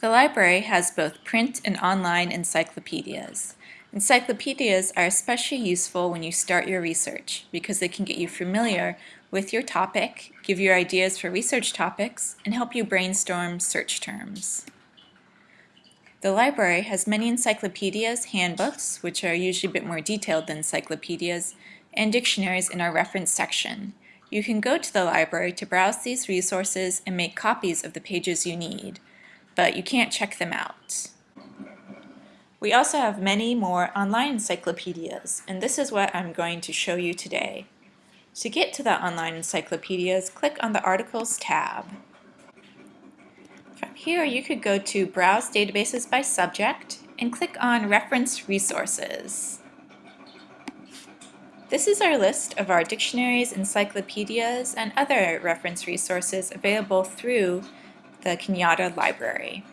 The library has both print and online encyclopedias. Encyclopedias are especially useful when you start your research because they can get you familiar with your topic, give you ideas for research topics, and help you brainstorm search terms. The library has many encyclopedias, handbooks, which are usually a bit more detailed than encyclopedias, and dictionaries in our reference section. You can go to the library to browse these resources and make copies of the pages you need but you can't check them out. We also have many more online encyclopedias, and this is what I'm going to show you today. To get to the online encyclopedias, click on the Articles tab. From here, you could go to Browse Databases by Subject and click on Reference Resources. This is our list of our dictionaries, encyclopedias, and other reference resources available through the Kenyatta Library.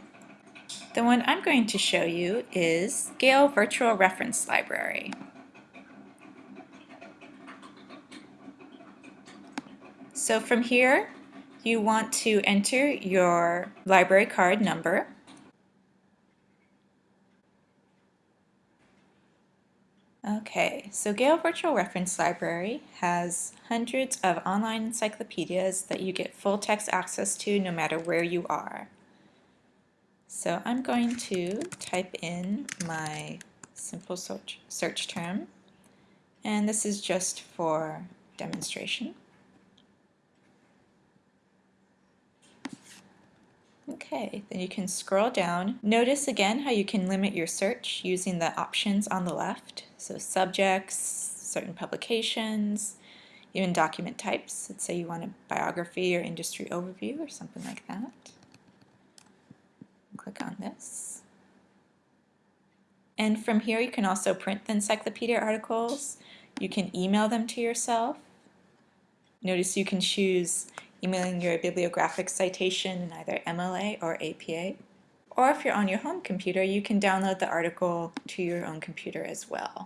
The one I'm going to show you is Gale Virtual Reference Library. So from here, you want to enter your library card number Okay, so Gale Virtual Reference Library has hundreds of online encyclopedias that you get full text access to no matter where you are. So I'm going to type in my simple search, search term, and this is just for demonstration. Okay, then you can scroll down. Notice again how you can limit your search using the options on the left. So subjects, certain publications, even document types. Let's say you want a biography or industry overview or something like that. Click on this. And from here you can also print the encyclopedia articles. You can email them to yourself. Notice you can choose emailing your bibliographic citation in either MLA or APA. Or if you're on your home computer, you can download the article to your own computer as well.